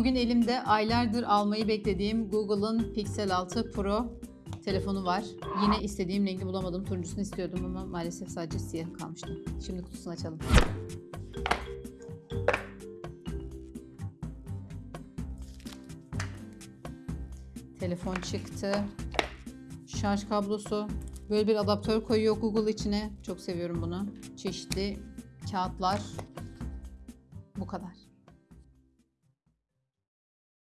Bugün elimde aylardır almayı beklediğim Google'ın Pixel 6 Pro telefonu var. Yine istediğim rengi bulamadım. Turuncusunu istiyordum ama maalesef sadece siyah kalmıştı. Şimdi kutusunu açalım. Telefon çıktı. Şarj kablosu. Böyle bir adaptör koyuyor Google içine. Çok seviyorum bunu. Çeşitli kağıtlar. Bu kadar.